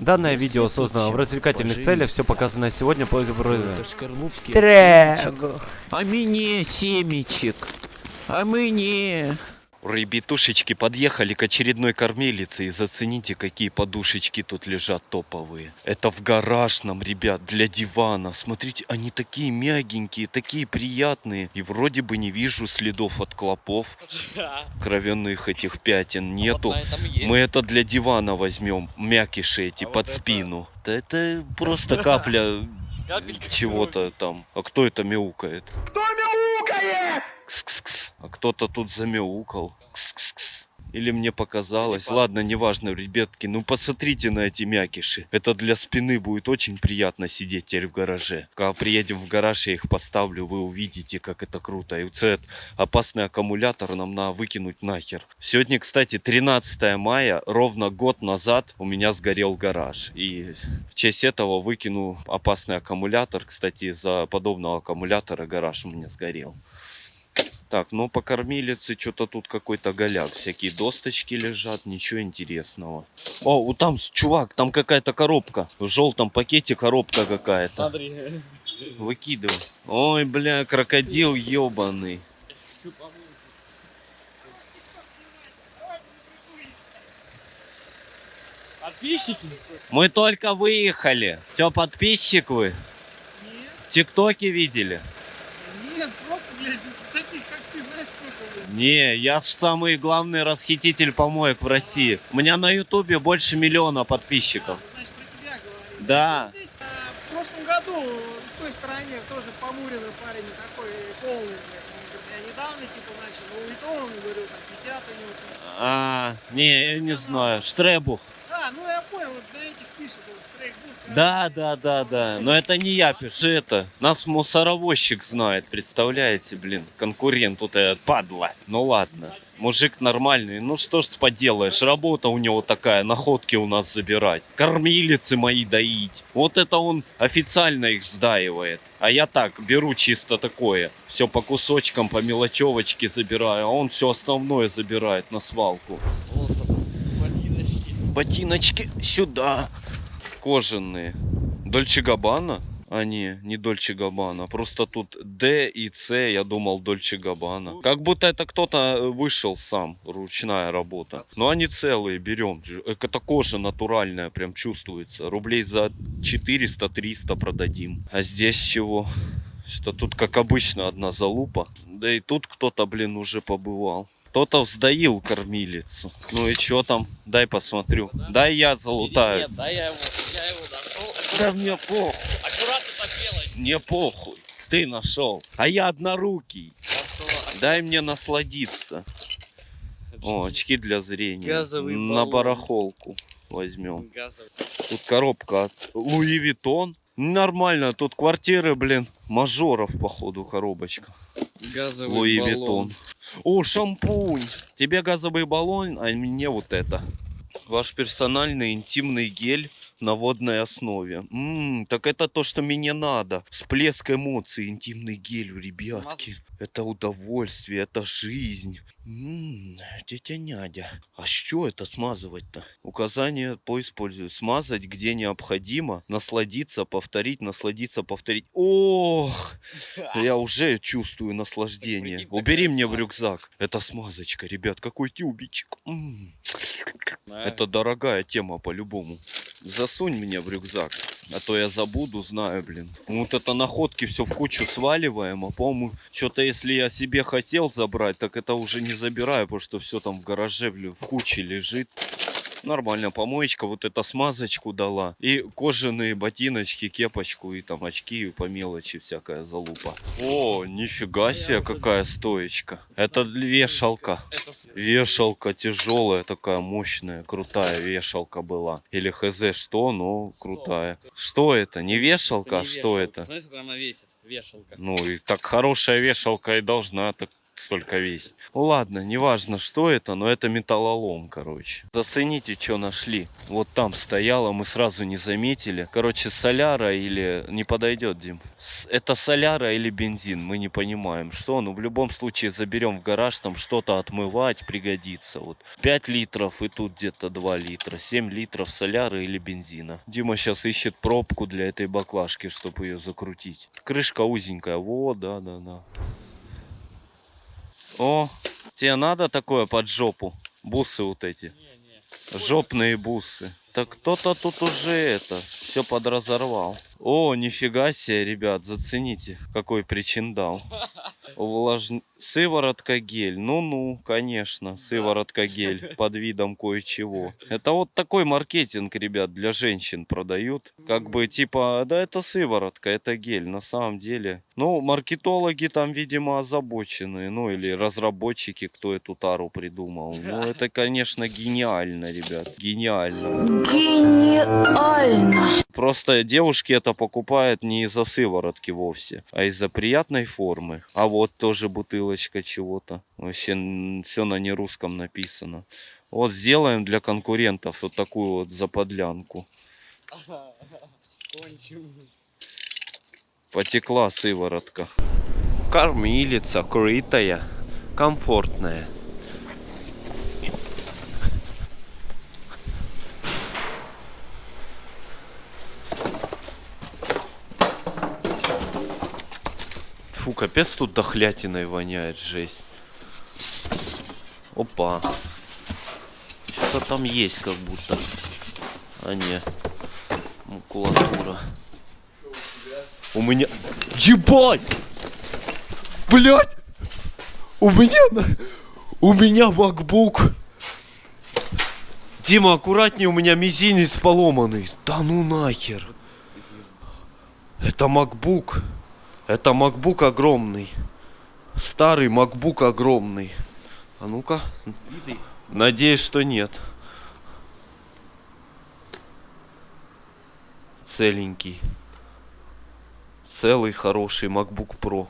Данное видео создано в развлекательных целях, все показанное сегодня по Трего. А мне семечек. А мне... Ребятушечки подъехали к очередной кормилице и зацените, какие подушечки тут лежат топовые. Это в гаражном, ребят, для дивана. Смотрите, они такие мягенькие, такие приятные. И вроде бы не вижу следов от клопов. Кровяных этих пятен нету. Мы это для дивана возьмем, мякиши эти под спину. Да это просто капля чего-то там. А кто это мяукает? Кто мяукает? Кс-кс-кс. А кто-то тут замяукал. Кс-кс-кс. Или мне показалось. Ладно, неважно, ребятки. Ну посмотрите на эти мякиши. Это для спины будет очень приятно сидеть теперь в гараже. Когда приедем в гараж, я их поставлю, вы увидите, как это круто. И этот опасный аккумулятор нам надо выкинуть нахер. Сегодня, кстати, 13 мая, ровно год назад у меня сгорел гараж. И в честь этого выкину опасный аккумулятор. Кстати, из-за подобного аккумулятора гараж у меня сгорел. Так, ну по кормилице что-то тут какой-то голяк. Всякие досточки лежат, ничего интересного. О, вот там, чувак, там какая-то коробка. В желтом пакете коробка какая-то. Смотри. Выкидывай. Ой, бля, крокодил ебаный. Подписчики? Мы только выехали. Че, подписчик вы? Нет, В ТикТоке видели? нет, просто, блядь, таких, как ты, знаешь, сколько, блядь. Не, я ж самый главный расхититель помоек в России. У меня на ютубе больше миллиона подписчиков. Значит, про тебя говорю. Да. А, в прошлом году в той стороне тоже помуренный парень такой полный, блядь. Я недавно, типа, начал, ну и то, он, говорю, там, 50 у него. А, не, я не знаю. Штребух. А, ну я понял, вот на этих пишет, вот, стрейкбук. Да, да, да, да. Но это не я пишу, это. Нас мусоровозчик знает, представляете, блин. Конкурент тут этот, падла. Ну ладно. Мужик нормальный, ну что ж поделаешь, работа у него такая, находки у нас забирать, кормилицы мои доить. Вот это он официально их сдаивает. А я так, беру чисто такое, все по кусочкам, по мелочевочке забираю, а он все основное забирает на свалку. Ботиночки. Ботиночки сюда. Кожаные. Дольче Габбана? А не, не Дольче Габбана. Просто тут Д и С, я думал Дольче Габбана. Как будто это кто-то вышел сам, ручная работа. Но они целые, берем. Это кожа натуральная, прям чувствуется. Рублей за 400-300 продадим. А здесь чего? Что тут, как обычно, одна залупа. Да и тут кто-то, блин, уже побывал. Кто-то вздаил кормилицу. Ну и что там? Дай посмотрю. Дай я залутаю. Нет, да я его, я его нашел. Да мне похуй. Аккуратно так делай. Мне похуй. Ты нашел. А я однорукий. Дай мне насладиться. О, очки для зрения. Газовый На баллон. барахолку возьмем. Газовый. Тут коробка от Луи Виттон. Нормально, тут квартиры, блин, мажоров, походу, коробочка. Газовый Луи баллон. Виттон. О, шампунь. Тебе газовый баллон, а мне вот это. Ваш персональный интимный гель на водной основе. М, так это то, что мне надо. Всплеск эмоций, интимный гель, ребятки. Это удовольствие, это жизнь. М, тетя Нядя. А что это смазывать-то? Указание по использованию. Смазать, где необходимо. Насладиться, повторить, насладиться, повторить. Ох, я уже чувствую наслаждение. Убери мне в рюкзак. Это смазочка, ребят. Какой тюбичек. М. Это дорогая тема по-любому. Засунь мне в рюкзак, а то я забуду, знаю, блин. Вот это находки все в кучу сваливаем, а по-моему, что-то если я себе хотел забрать, так это уже не забираю, потому что все там в гараже, в куче лежит. Нормально, помоечка вот эта смазочку дала. И кожаные ботиночки, кепочку и там очки и по мелочи всякая залупа. О, нифига себе, какая стоечка. Это вешалка. Вешалка тяжелая, такая мощная, крутая вешалка была. Или хз что, но крутая. Что это? Не вешалка, а что это? Смотри, сколько она весит. Вешалка. Ну и так хорошая вешалка и должна так столько весит. Ну ладно, неважно, что это, но это металлолом, короче. Зацените, что нашли. Вот там стояло, мы сразу не заметили. Короче, соляра или... Не подойдет, Дим. Это соляра или бензин, мы не понимаем. Что? Ну, в любом случае, заберем в гараж, там что-то отмывать пригодится. Вот 5 литров и тут где-то 2 литра. 7 литров соляры или бензина. Дима сейчас ищет пробку для этой баклажки, чтобы ее закрутить. Крышка узенькая. Вот, да, да, да. О, тебе надо такое под жопу? Бусы вот эти. Жопные бусы. Так кто-то тут уже это, все подразорвал. О, нифига себе, ребят, зацените, какой причиндал. Увлажн... Сыворотка гель. Ну-ну, конечно, сыворотка гель под видом кое-чего. Это вот такой маркетинг, ребят, для женщин продают. Как бы типа, да это сыворотка, это гель. На самом деле, ну, маркетологи там, видимо, озабочены. Ну, или разработчики, кто эту тару придумал. Ну, это, конечно, гениально, ребят. Гениально. Гениально. Просто девушки это покупают не из-за сыворотки вовсе, а из-за приятной формы. А вот тоже бутылочка чего-то. Вообще все на нерусском написано. Вот сделаем для конкурентов вот такую вот заподлянку. Потекла сыворотка. Кормилица, крытая, комфортная. Фу, капец тут дохлятиной воняет, жесть. Опа. Что-то там есть как будто. А не. Макулатура. У меня... Ебать! Блять! У меня... У меня MacBook. Дима, аккуратнее, у меня мизинец поломанный. Да ну нахер. Это MacBook. Это MacBook огромный. Старый MacBook огромный. А ну-ка. Надеюсь, что нет. Целенький. Целый хороший MacBook Pro.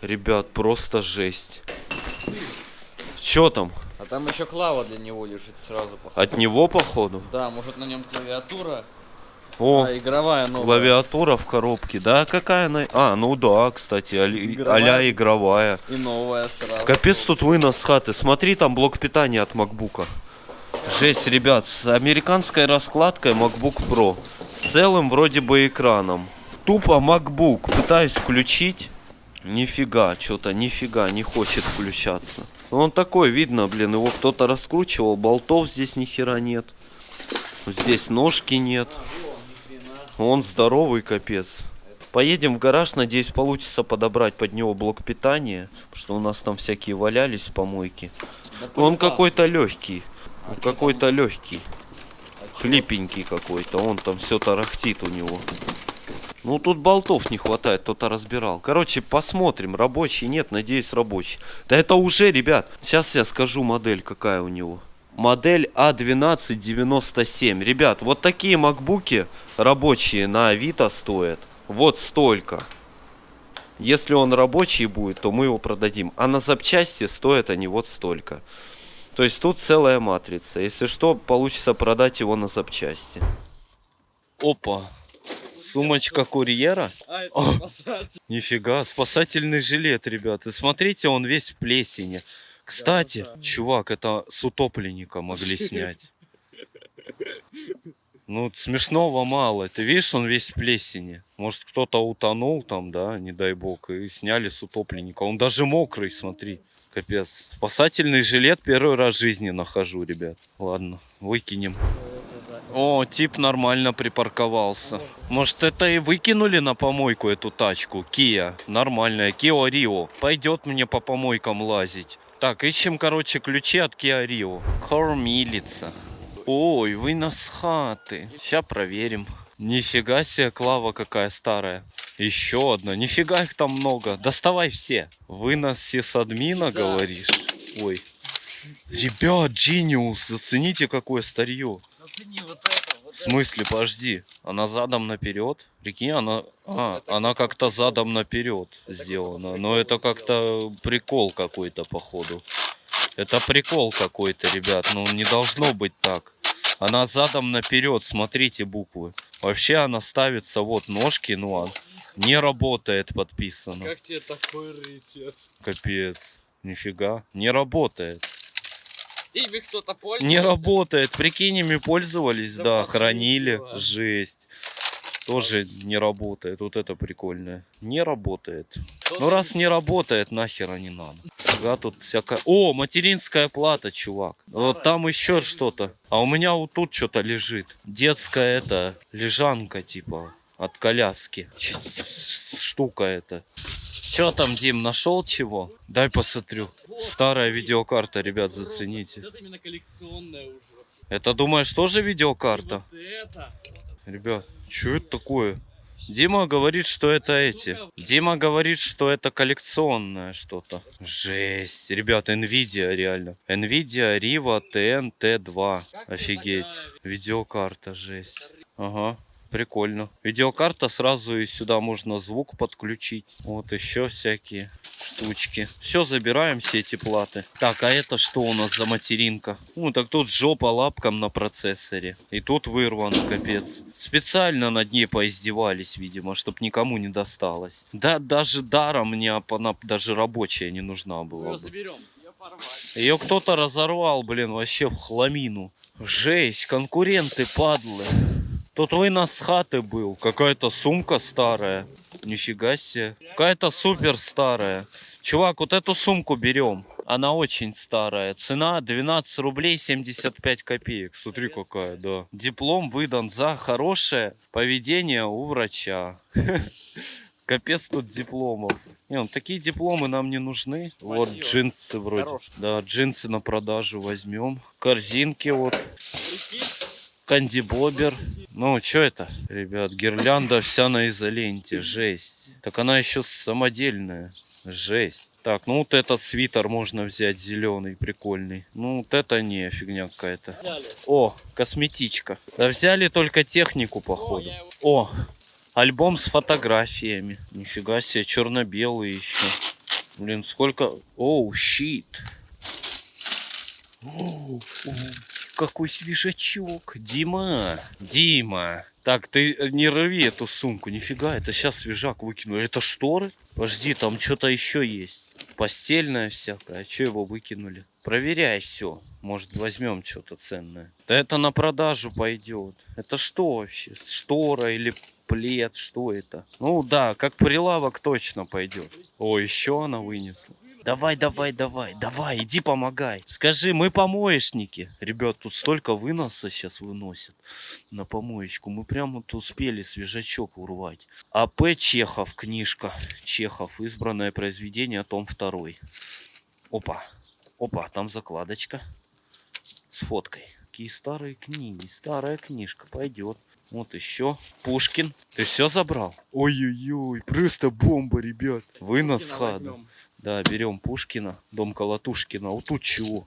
Ребят, просто жесть. Чё там? А там еще клава для него лежит сразу, походу. От него, походу? Да, может на нем клавиатура, О, а игровая новая. клавиатура в коробке. Да, какая она? А, ну да, кстати, а-ля игровая. И новая сразу. Капец тут вынос с хаты. Смотри, там блок питания от макбука. Жесть, ребят, с американской раскладкой MacBook Pro. С целым вроде бы экраном. Тупо MacBook. Пытаюсь включить. Нифига, что-то нифига не хочет включаться. Ну, Он такой, видно, блин, его кто-то раскручивал. Болтов здесь ни хера нет. Здесь ножки нет. Он здоровый, капец. Поедем в гараж, надеюсь, получится подобрать под него блок питания. Потому что у нас там всякие валялись в помойке. Он какой-то легкий. Он какой-то легкий. Хлипенький какой-то. Он там все тарахтит у него. Ну тут болтов не хватает, кто-то разбирал. Короче, посмотрим, рабочий, нет, надеюсь, рабочий. Да это уже, ребят, сейчас я скажу модель, какая у него. Модель А А1297. Ребят, вот такие макбуки рабочие на Авито стоят. Вот столько. Если он рабочий будет, то мы его продадим. А на запчасти стоят они вот столько. То есть тут целая матрица. Если что, получится продать его на запчасти. Опа. Сумочка курьера? А, О. спасатель. Нифига, спасательный жилет, ребят. И смотрите, он весь в плесени. Кстати, чувак, это с утопленника могли снять. Ну, смешного мало. Ты видишь, он весь в плесени. Может, кто-то утонул там, да, не дай бог, и сняли с утопленника. Он даже мокрый, смотри. Капец. Спасательный жилет первый раз в жизни нахожу, ребят. Ладно, выкинем. О, тип нормально припарковался. Может, это и выкинули на помойку эту тачку? Kia. Нормальная. Kia Rio. Пойдет мне по помойкам лазить. Так, ищем, короче, ключи от Kia Rio. Кормилица. Ой, вынос с хаты. Сейчас проверим. Нифига себе, Клава какая старая. Еще одна. Нифига их там много. Доставай все. Вынос сисадмина, Да. говоришь? Ой. Ребят, Genius, зацените, какое старье. Зацени вот это, В смысле, подожди. Она задом наперед? Прикинь, она, а, она как-то задом наперед сделана. Но это как-то прикол какой-то, походу. Это прикол какой-то, ребят. Ну, не должно быть так. Она задом наперед, смотрите буквы. Вообще она ставится, вот ножки, ну, а не работает подписано. Как тебе такой раритет? Капец. Нифига. Не работает. Ими кто-то пользуется? Не работает. Прикинь, ими пользовались, Да да, хранили. да. Жесть. Тоже не работает. Вот это прикольное. Не работает. Ну раз не работает, нахера не надо. Ага, тут всякая... О, материнская плата, чувак. Вот там еще что-то. А у меня вот тут что-то лежит. Детская это, лежанка типа от коляски. Штука эта. Че там, Дим, нашел чего? Дай посмотрю. Старая видеокарта, ребят, зацените. Это именно коллекционная уже. Это, думаешь, тоже видеокарта? Ребят, что это такое? Дима говорит, что это эти. Дима говорит, что это коллекционное что-то. Жесть. Ребят, Nvidia реально. Nvidia Riva TN T2. Офигеть. Видеокарта, жесть. Ага. Прикольно. Видеокарта сразу и сюда можно звук подключить. Вот еще всякие штучки. Все, забираем все эти платы. Так, а это что у нас за материнка? Ну, так тут жопа лапкам на процессоре. И тут вырвано, капец. Специально над ней поиздевались, видимо, чтобы никому не досталось. Да, даже даром мне ап- она даже рабочая не нужна была ее заберем. Ее кто-то разорвал, блин, вообще в хламину. Жесть, конкуренты, падлы. Тут вынос с хаты был. Какая-то сумка старая. Нифига себе. Какая-то супер старая. Чувак, вот эту сумку берем. Она очень старая. Цена 12 рублей 75 копеек. Смотри какая, да. Диплом выдан за хорошее поведение у врача. Капец тут дипломов. Не, ну такие дипломы нам не нужны. Вот Спасибо. джинсы вроде. Хорошие. Да, джинсы на продажу возьмем. Корзинки вот. Прикинь, Кандибобер. Ну, что это? Ребят, гирлянда вся на изоленте. Жесть. Так она еще самодельная. Жесть. Так, ну вот этот свитер можно взять зеленый, прикольный. Ну вот это не фигня какая-то. О, косметичка. Да взяли только технику, походу. О, альбом с фотографиями. Нифига себе, черно-белый еще. Блин, сколько... Оу, щит. Какой свежачок. Дима, Дима. Так, ты не рви эту сумку, нифига, это сейчас свежак выкинули. Это шторы? Подожди, там что-то еще есть. Постельное всякое. А что его выкинули? Проверяй все. Может, возьмем что-то ценное. Да это на продажу пойдет. Это что вообще? Штора или плед? Что это? Ну да, как прилавок точно пойдет. О, еще она вынесла. Давай, давай, давай, давай, иди помогай. Скажи, мы помоечники. Ребят, тут столько выноса сейчас выносят на помоечку. Мы прямо тут успели свежачок урвать. А.П. Чехов, книжка. Чехов, избранное произведение, том 2. Опа, опа, там закладочка с фоткой. Какие старые книги, старая книжка, пойдет. Вот еще. Пушкин. Ты все забрал? Ой-ой-ой, просто бомба, ребят. Вынос хада. Да, берем Пушкина, дом Колотушкина. Вот тут чего?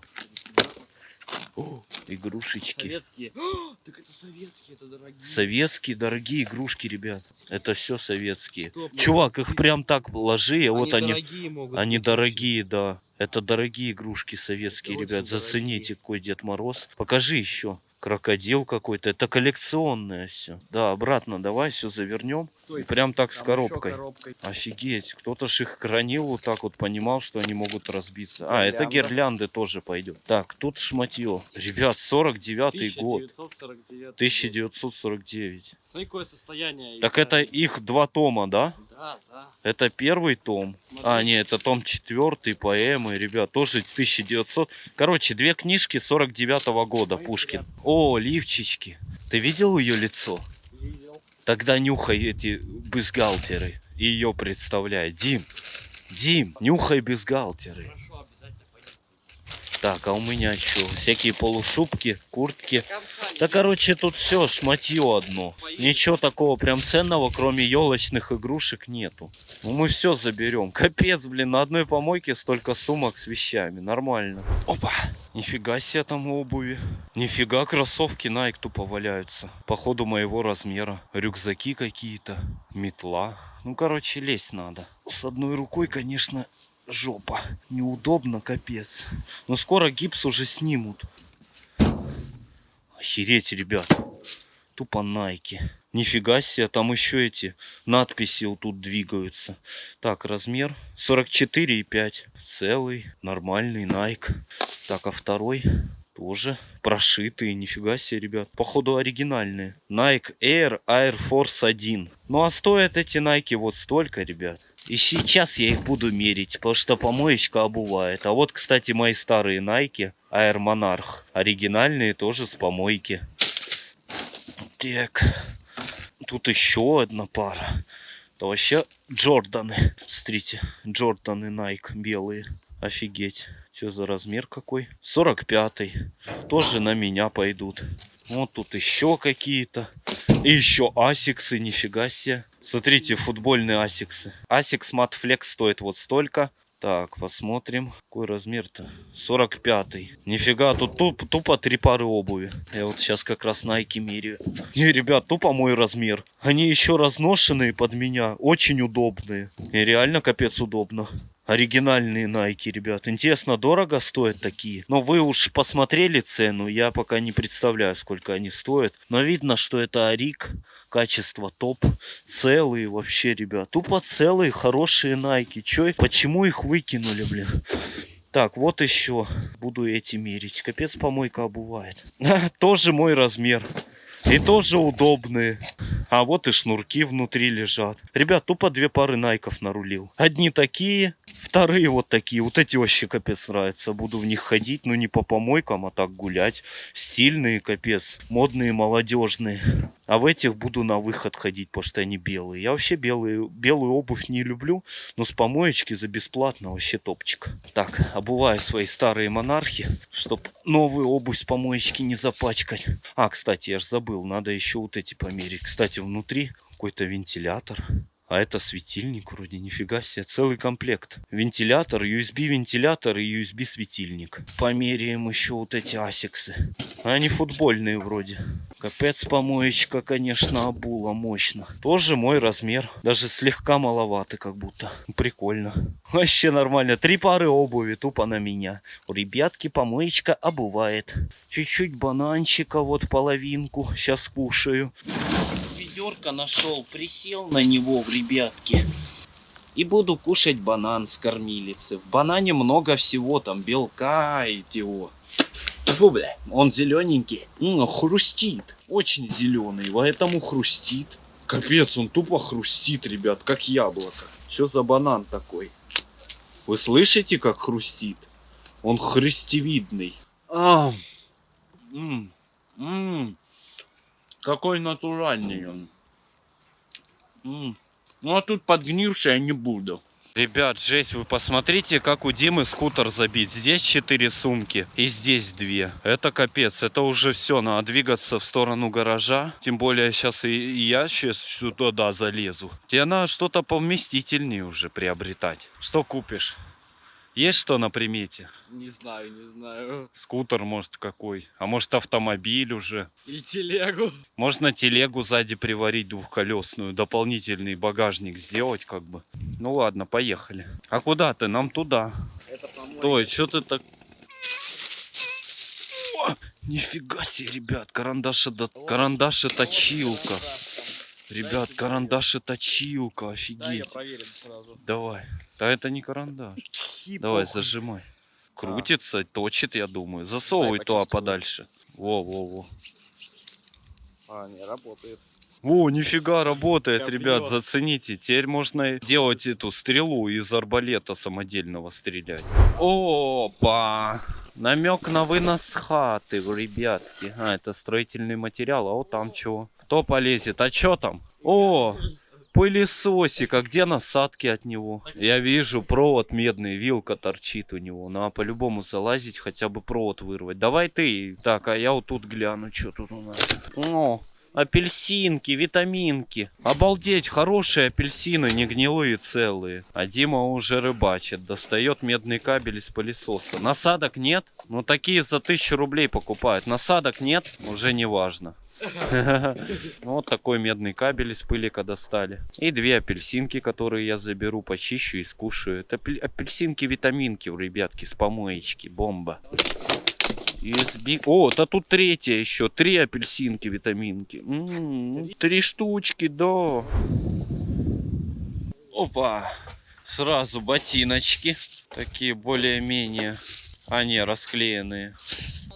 О, игрушечки. Советские. О, так это советские, это дорогие. Советские дорогие игрушки, ребят. Это все советские. Стоп, Чувак, их прям так ложи, а вот они, дорогие могут они быть дорогие, да. Это дорогие игрушки советские, Это ребят. Зацените, какой Дед Мороз. Покажи еще. Крокодил какой-то. Это коллекционное все. Да, обратно давай все завернем. Стой, прям так с коробкой. коробкой. Офигеть, кто-то ж их хранил вот так вот, понимал, что они могут разбиться. А, это Гирлянда. гирлянды тоже пойдет. Так, тут шматье. Ребят, 49 год. 1949. 1949. Смотри, какое состояние. Так это да. их два тома, да? Да, да. Это первый том. А, Смотри. не, это том четвертый, поэмы, ребят, тоже 1900. Короче, две книжки 49 года, Ой, Пушкин. О, лифчички. Ты видел ее лицо? Видел. Тогда нюхай эти бюстгальтеры и ее представляй. Дим, Дим, нюхай бюстгальтеры. Хорошо. Так, а у меня что? Всякие полушубки, куртки. Да, короче, тут все шматье одно. Ничего такого прям ценного, кроме елочных игрушек, нету. Ну, мы все заберем. Капец, блин, на одной помойке столько сумок с вещами. Нормально. Опа! Нифига себе там обуви. Нифига кроссовки Nike тупо валяются. Походу моего размера. Рюкзаки какие-то. Метла. Ну, короче, лезть надо. С одной рукой, конечно, жопа. Неудобно, капец. Но скоро гипс уже снимут. Охереть, ребят. Тупо найки. Нифига себе, там еще эти надписи вот тут двигаются. Так, размер 44,5. Целый, нормальный Nike. Так, а второй тоже прошитые. Нифига себе, ребят. Походу оригинальные. Nike Air Air Force 1. Ну а стоят эти Nike вот столько, ребят. И сейчас я их буду мерить, потому что помоечка обувает. А вот, кстати, мои старые Nike Air Monarch. Оригинальные тоже с помойки. Так. Тут еще одна пара. Это вообще Джорданы. Смотрите, Джорданы Nike белые. Офигеть. Что за размер какой? 45 Тоже на меня пойдут. Вот тут еще какие-то. И еще асиксы, нифига себе. Смотрите, футбольные асиксы. Asics Flex стоит вот столько. Так, посмотрим. Какой размер-то? 45-й. Нифига, тут туп, тупо три пары обуви. Я вот сейчас как раз Nike меряю. Не, ребят, тупо мой размер. Они еще разношенные под меня. Очень удобные. И реально капец удобно. Оригинальные Nike, ребят. Интересно, дорого стоят такие? Но вы уж посмотрели цену. Я пока не представляю, сколько они стоят. Но видно, что это ориг. Качество топ. Целые вообще, ребят. Тупо целые, хорошие Nike. Чё, почему их выкинули, блин? Так, вот еще. Буду эти мерить. Капец помойка обувает. Тоже мой размер. И тоже удобные. А вот и шнурки внутри лежат. Ребят, тупо две пары найков нарулил. Одни такие, вторые вот такие. Вот эти вообще капец нравятся. Буду в них ходить, но не по помойкам, а так гулять. Стильные, капец. Модные, молодежные. А в этих буду на выход ходить, потому что они белые. Я вообще белые, белую обувь не люблю, но с помоечки за бесплатно вообще топчик. Так, обуваю свои старые монархи, чтобы новую обувь с помоечки не запачкать. А, кстати, я же забыл, надо еще вот эти померить. Кстати, внутри какой-то вентилятор. А это светильник вроде, нифига себе, целый комплект. Вентилятор, USB-вентилятор и USB-светильник. Померяем еще вот эти асиксы. Они футбольные вроде. Капец помоечка, конечно, обула мощно. Тоже мой размер. Даже слегка маловато как будто. Прикольно. Вообще нормально. Три пары обуви тупо на меня. У ребятки помоечка обувает. Чуть-чуть бананчика, вот половинку. Сейчас кушаю ведерко нашел, присел на него в ребятки. И буду кушать банан с кормилицы. В банане много всего, там белка и его. Фу, бля, он зелененький. М, хрустит. Очень зеленый, поэтому хрустит. Капец, он тупо хрустит, ребят, как яблоко. Что за банан такой? Вы слышите, как хрустит? Он хрустевидный. А, м. Какой натуральный он. Ну а тут подгнивший я не буду. Ребят, жесть, вы посмотрите, как у Димы скутер забит. Здесь 4 сумки и здесь 2. Это капец, это уже все, надо двигаться в сторону гаража. Тем более сейчас и я сейчас туда залезу. Тебе надо что-то повместительнее уже приобретать. Что купишь? Есть что на примете? Не знаю, не знаю. Скутер, может, какой? А может, автомобиль уже? Или телегу. Можно телегу сзади приварить двухколесную, дополнительный багажник сделать как бы. Ну ладно, поехали. А куда ты? Нам туда. Это помойка. Стой, что ты так... О, нифига себе, ребят, карандаши, до... карандаши точилка. Ребят, карандаши точилка, Да, я офигеть. проверим сразу. Давай. Да это не карандаш. Давай, зажимай. Крутится, точит, я думаю. Засовывай Дай туда почувствую. подальше. Во-во-во. А, не, работает. О, нифига работает, Как ребят, бьет. зацените. Теперь можно делать эту стрелу из арбалета самодельного стрелять. Опа! Намек на вынос хаты, ребятки. А, это строительный материал, а вот там чего? Кто полезет? А что там? О, Пылесосик, а где насадки от него? Я вижу, провод медный, вилка торчит у него. Надо по-любому залазить, хотя бы провод вырвать. Давай ты. Так, а я вот тут гляну, что тут у нас. О, апельсинки, витаминки. Обалдеть, хорошие апельсины, не гнилые целые. А Дима уже рыбачит, достает медный кабель из пылесоса. Насадок нет? Ну такие за тысячу рублей покупают. Насадок нет? Уже не важно. Вот такой медный кабель из пылика достали. И две апельсинки, которые я заберу, почищу и скушаю. Это апель- апельсинки-витаминки, у ребятки, с помоечки. Бомба. USB. О, да тут третья еще. Три апельсинки, витаминки. М, Три штучки, да. Опа. Сразу ботиночки. Такие более-менее. А, не, расклеенные.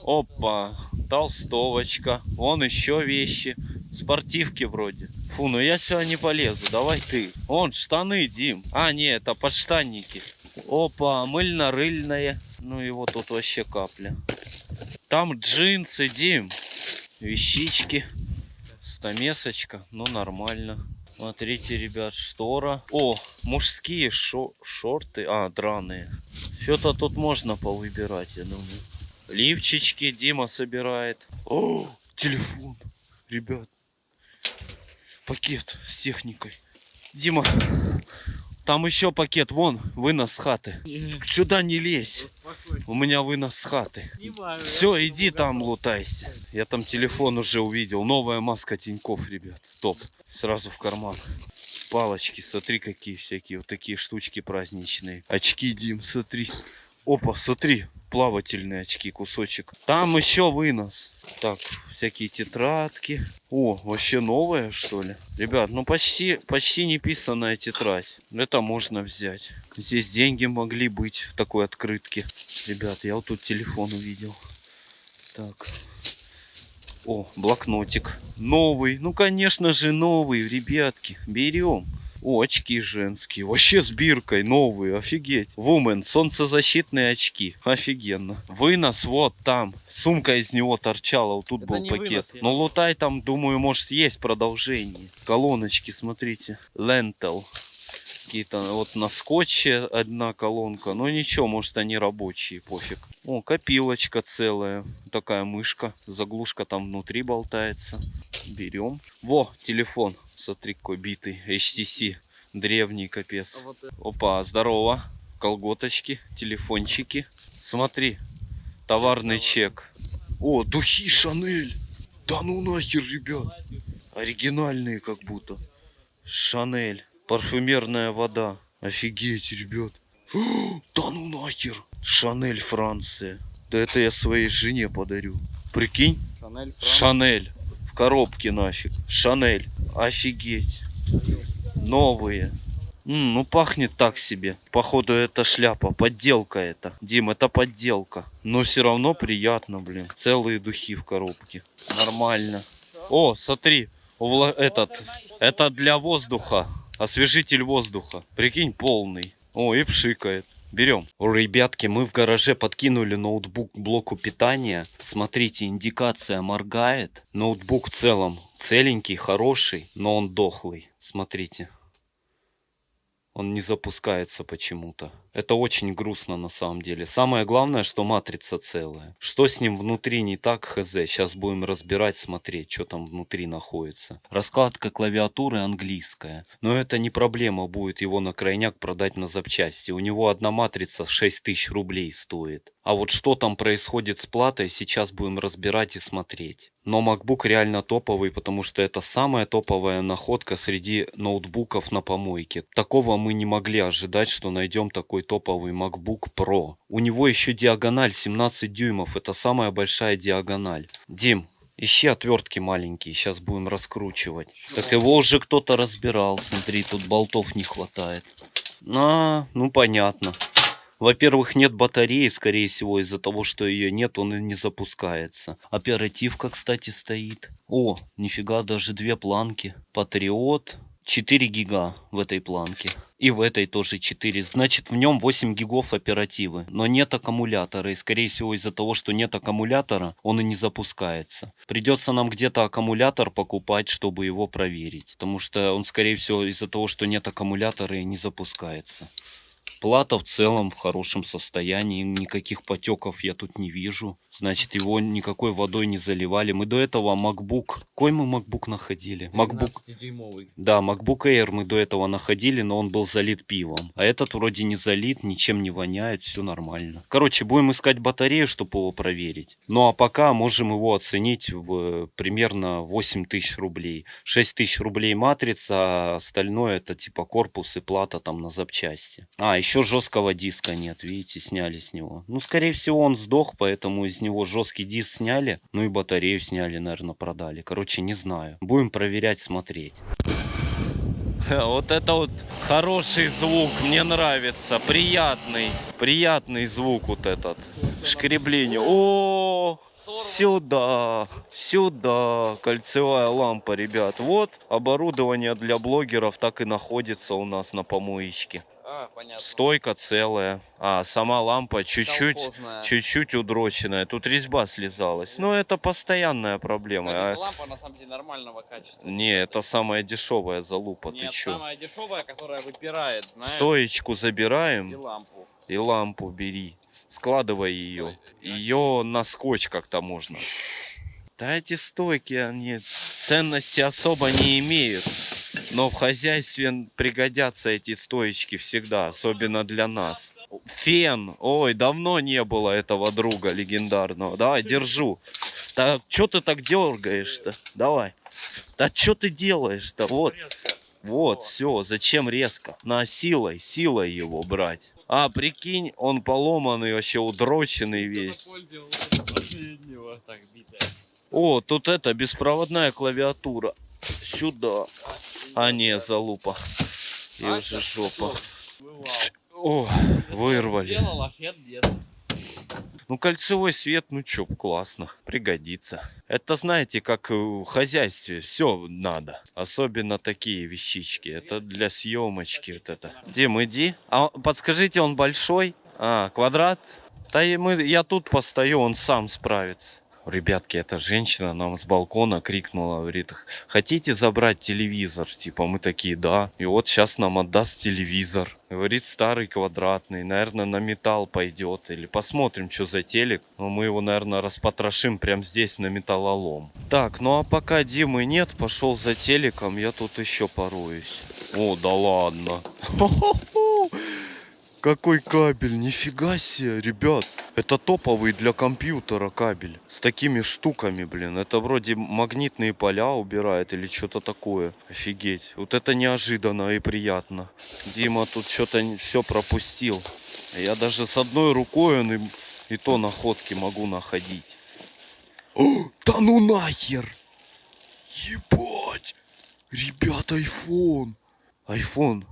Опа. Толстовочка. Вон еще вещи. Спортивки вроде. Фу, ну я сюда не полезу. Давай ты. Вон штаны, Дим. А, не, это подштанники. Опа, мыльно-рыльное. Ну его тут вообще капля. Там джинсы, Дим. Вещички. Стамесочка. Ну, нормально. Смотрите, ребят, штора. О, мужские шо- шорты. А, драные. Что-то тут можно повыбирать, я думаю. Лифчички Дима собирает. О, телефон. Ребят. Пакет с техникой. Дима, там еще пакет. Вон, вынос с хаты. Сюда не лезь. У меня вынос с хаты. Все, иди там лутайся. Я там телефон уже увидел. Новая маска Тиньков, ребят. Топ. Сразу в карман. Палочки, смотри, какие всякие. Вот такие штучки праздничные. Очки, Дим, смотри. Опа, смотри. Плавательные очки, кусочек. Там еще вынос. Так, всякие тетрадки. О, вообще новая, что ли? Ребят, ну почти, почти не писанная тетрадь. Это можно взять. Здесь деньги могли быть в такой открытке. Ребят, я вот тут телефон увидел. Так. О, блокнотик. Новый. Ну, конечно же, новый, ребятки. Берем. О, очки женские. Вообще с биркой новые. Офигеть. Вумен. Солнцезащитные очки. Офигенно. Вынос вот там. Сумка из него торчала. Вот тут Это был пакет. вынос, я Ну, лутай там, думаю, может, есть продолжение. Колоночки, смотрите. Лентел. Какие-то вот на скотче одна колонка. Но ничего, может они рабочие, пофиг. О, копилочка целая. Такая мышка. Заглушка там внутри болтается. Берем. Во, телефон. Смотри, какой битый. HTC. Древний капец. А это- Опа, здорово. Колготочки, телефончики. Смотри, товарный чек. О, духи Шанель. Да ну нахер, ребят. Оригинальные как будто. Шанель. Парфюмерная вода. Офигеть, ребят. Да ну нахер. Шанель Франция. Да это я своей жене подарю. Прикинь, Шанель, Франк. Шанель. Коробке нафиг. Шанель. Офигеть. Новые. М, ну пахнет так себе. Походу это шляпа. Подделка это. Дим, это подделка. Но все равно приятно, блин. Целые духи в коробке. Нормально. О, смотри. увла- Этот. Это для воздуха. Освежитель воздуха. Прикинь, полный. О, и пшикает. Берем. Ребятки, мы в гараже подкинули ноутбук к блоку питания. Смотрите, индикация моргает. Ноутбук в целом целенький, хороший, но он дохлый. Смотрите. Он не запускается почему-то. Это очень грустно на самом деле. Самое главное, что матрица целая. Что с ним внутри не так, хз. Сейчас будем разбирать, смотреть, что там внутри находится. Раскладка клавиатуры английская. Но это не проблема будет его на крайняк продать на запчасти. У него одна матрица 6000 рублей стоит. А вот что там происходит с платой, сейчас будем разбирать и смотреть. Но MacBook реально топовый, потому что это самая топовая находка среди ноутбуков на помойке. Такого мы не могли ожидать, что найдем такой топовый MacBook Pro. У него еще диагональ 17 дюймов, это самая большая диагональ. Дим, ищи отвертки маленькие, сейчас будем раскручивать. Так его уже кто-то разбирал, смотри, тут болтов не хватает. А, ну понятно. Во-первых, нет батареи, скорее всего, из-за того, что ее нет, он и не запускается. Оперативка, кстати, стоит. О, нифига, даже две планки. Патриот. 4 гига в этой планке. И в этой тоже 4. Значит, в нем 8 гигов оперативы. Но нет аккумулятора. И, скорее всего, из-за того, что нет аккумулятора, он и не запускается. Придется нам где-то аккумулятор покупать, чтобы его проверить. Потому что он, скорее всего, из-за того, что нет аккумулятора, и не запускается. Плата в целом в хорошем состоянии, никаких потеков я тут не вижу. Значит, его никакой водой не заливали. Мы до этого MacBook... Какой мы MacBook находили? MacBook... Да, MacBook Air мы до этого находили, но он был залит пивом. А этот вроде не залит, ничем не воняет, все нормально. Короче, будем искать батарею, чтобы его проверить. Ну а пока можем его оценить в примерно 8 тысяч рублей. 6 тысяч рублей матрица, а остальное это типа корпус и плата там на запчасти. А, еще жесткого диска нет, видите, сняли с него. Ну, скорее всего, он сдох, поэтому из него жесткий диск сняли. Ну и батарею сняли, наверное, продали. Короче, не знаю. Будем проверять, смотреть. Вот это вот хороший звук, мне нравится, приятный, приятный звук вот этот, шкребление. О, сюда, сюда, кольцевая лампа, ребят. Вот оборудование для блогеров так и находится у нас на помоечке. А, понятно. Стойка целая, а сама лампа чуть-чуть, чуть-чуть удроченная. Тут резьба слезалась. Но это постоянная проблема. Кстати, а- лампа на самом деле нормального качества. Не, это самая дешевая залупа, ты Нет, чё? самая дешевая, которая выпирает, знаешь, Стоечку и забираем лампу. и лампу бери. Складывай ее. Ее на скотч как-то можно. Да эти стойки, они ценности особо не имеют. Но в хозяйстве пригодятся эти стоечки всегда, особенно для нас. Фен. Ой, давно не было этого друга легендарного. Давай, держу. Да что ты так дергаешь-то? Давай. Да что ты делаешь-то? Вот. Вот, все, зачем резко? На силой, силой его брать. А, прикинь, он поломанный, вообще удроченный весь. Так. О, тут это, беспроводная клавиатура. Сюда. А, не, залупа. И А, уже жопа. О, вырвали. Ну, кольцевой свет, ну чё, классно, пригодится. Это, знаете, как в хозяйстве, все надо. Особенно такие вещички. Это для съемочки вот это. Дим, иди. А подскажите, он большой? А, квадрат? Да и мы, я тут постою, он сам справится. Ребятки, эта женщина нам с балкона крикнула, говорит, хотите забрать телевизор? Типа мы такие, да. И вот сейчас нам отдаст телевизор. Говорит, старый квадратный, наверное, на металл пойдет. Или посмотрим, что за телек. Но мы его, наверное, распотрошим прямо здесь на металлолом. Так, ну а пока Димы нет, пошел за телеком, я тут еще пороюсь. О, да ладно. Какой кабель, нифига себе, ребят. Это топовый для компьютера кабель. С такими штуками, блин. Это вроде магнитные поля убирает или что-то такое. Офигеть. Вот это неожиданно и приятно. Дима тут что-то все пропустил. Я даже с одной рукой он и, и то находки могу находить. О, да ну нахер! Ебать! Ребят, iPhone! iPhone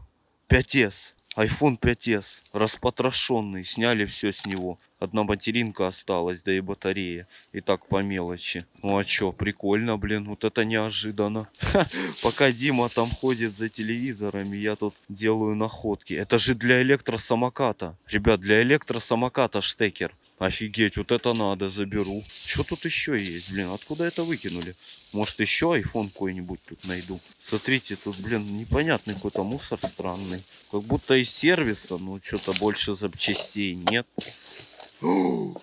5s. iPhone 5s. Распотрошенный. Сняли все с него. Одна материнка осталась, да и батарея. И так по мелочи. Ну а чё, прикольно, блин. Вот это неожиданно. Ха, Пока Дима там ходит за телевизорами, я тут делаю находки. Это же для электросамоката. Ребят, для электросамоката штекер. Офигеть, вот это надо, заберу. Что тут еще есть, блин? Откуда это выкинули? Может еще iPhone какой-нибудь тут найду. Смотрите, тут, блин, непонятный какой-то мусор странный. Как будто из сервиса, но что-то больше запчастей нет.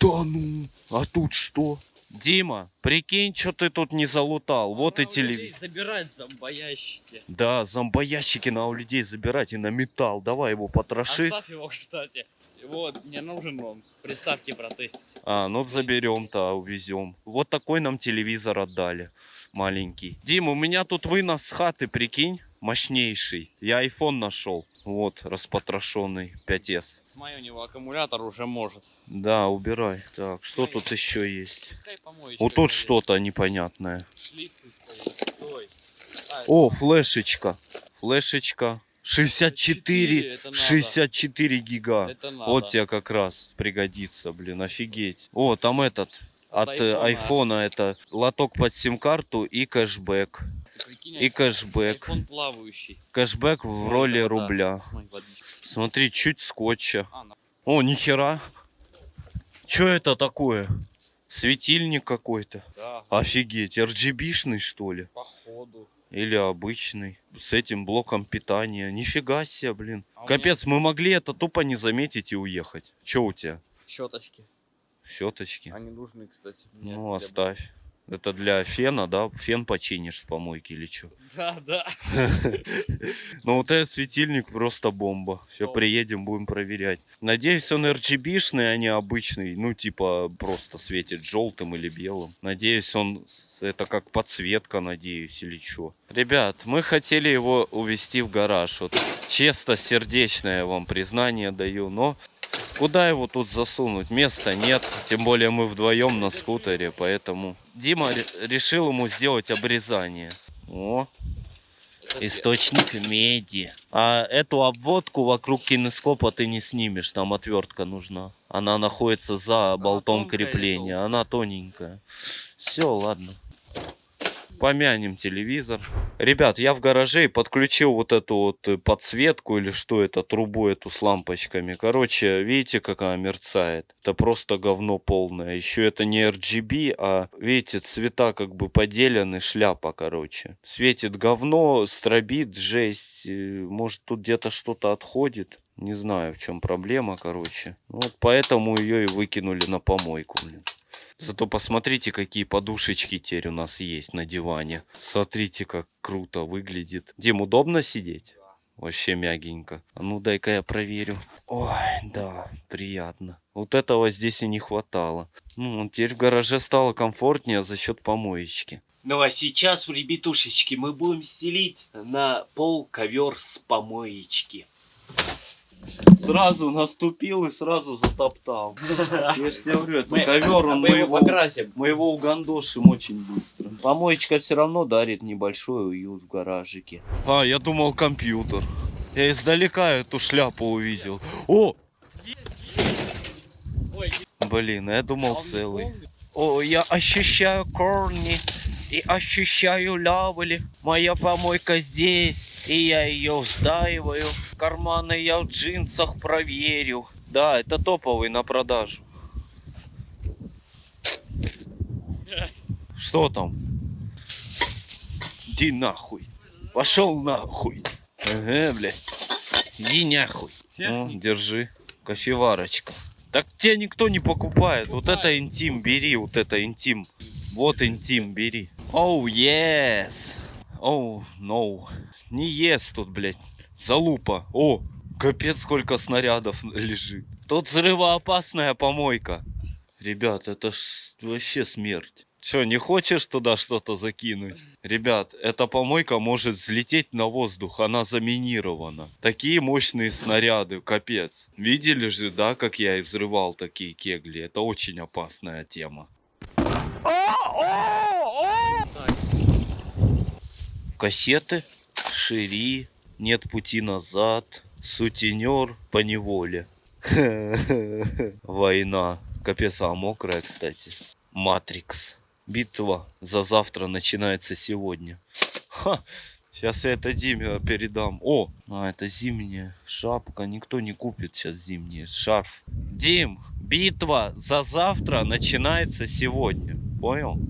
Да ну, а тут что? Дима, прикинь, что ты тут не залутал. Вот и телевизор. Забирать зомбоящики. Да, зомбоящики на у людей забирать и на металл. Давай его потроши. Оставь его, кстати. Вот, мне нужен он. Приставки протестить. А, ну заберем-то, увезем. Вот такой нам телевизор отдали. Маленький. Дим, у меня тут вынос с хаты, прикинь, мощнейший. Я iPhone нашел. Вот, распотрошенный 5s. С моего него аккумулятор уже может. Да, убирай. Так, что тут еще есть? Вот тут что-то непонятное. Шлиф. А, О, флешечка. Флешечка. 64, это надо. 64 гига. Вот тебе как раз пригодится, блин, офигеть. О, там этот, От от, э, айфона. айфона это лоток под сим-карту и кэшбэк. Прикинь, И кэшбэк. Кэшбэк в Смотри, роли вода. рубля. Смотри, водичка. Смотри, чуть скотча. А, на- О, нихера. Чё это такое? Светильник какой-то. да, Офигеть, RGB-шный что ли? походу. Или обычный. С этим блоком питания. Нифига себе, блин. А Капец, мы могли это тупо не заметить и уехать. Чё у тебя? Щеточки. Щеточки? Они нужны, кстати. мне Ну, оставь. Это для фена, да? Фен починишь с помойки или что? Да, да. Ну вот этот светильник просто бомба. Бомба. приедем, будем проверять. Надеюсь, он RGB-шный, а не обычный. Ну, типа, просто светит желтым или белым. Надеюсь, он... Это как подсветка, надеюсь, или что. Ребят, мы хотели его увезти в гараж. Вот честно, сердечное вам признание даю, но... Куда его тут засунуть? Места нет. Тем более мы вдвоем на скутере, поэтому... Дима ре- решил ему сделать обрезание. О, Источник меди. А эту обводку вокруг кинескопа ты не снимешь, там отвертка нужна. Она находится за болтом или крепления. Она тоненькая. Все, ладно. Помянем телевизор. Ребят, я в гараже подключил вот эту вот э, подсветку или что это, трубу эту с лампочками. Короче, видите, как она мерцает? Это просто говно полное. Еще это не RGB, а, видите, цвета как бы поделены, шляпа, короче. Светит говно, стробит, жесть. э, Может, тут где-то что-то отходит. Не знаю, в чем проблема, короче. Вот поэтому ее и выкинули на помойку, блин. Зато посмотрите, какие подушечки теперь у нас есть на диване. Смотрите, как круто выглядит. Дим, удобно сидеть? Вообще мягенько. А ну дай-ка я проверю. Ой, да, приятно. Вот этого здесь и не хватало. Ну, теперь в гараже стало комфортнее за счет помоечки. Ну а сейчас, ребятушечки, мы будем стелить на пол ковер с помоечки. Сразу наступил и сразу затоптал. Я же тебе говорю, это ковер, он мы его, покрасим. мы его угандошим очень быстро. Помоечка все равно дарит небольшой уют в гаражике. А, я думал компьютер. Я издалека эту шляпу увидел. О! Блин, а я думал он целый. О, я ощущаю корни и ощущаю лавли. Моя помойка здесь, и я ее встаиваю. Карманы я в джинсах проверю. Да, это топовый на продажу. Что там? Иди нахуй. Пошел нахуй. Ага, блядь. Иди нахуй. О, держи. Кофеварочка. Так тебя никто не покупает. Вот это интим, бери, вот это интим. Вот интим, бери. Оу, yes. Оу, no. Не yes тут, блядь. Залупа. О, капец, сколько снарядов лежит. Тут взрывоопасная помойка. Ребят, это ж вообще смерть. Че, не хочешь туда что-то закинуть? Ребят, эта помойка может взлететь на воздух, она заминирована. Такие мощные снаряды, капец. Видели же, да, как я и взрывал такие кегли? Это очень опасная тема. Кассеты, шири, нет пути назад, сутенер по неволе. Война. Капец, а мокрая, кстати. Матрикс. Битва за завтра начинается сегодня. Ха! Сейчас я это Диме передам. О, а это зимняя шапка. Никто не купит сейчас зимний шарф. Дим, битва за завтра начинается сегодня. Понял?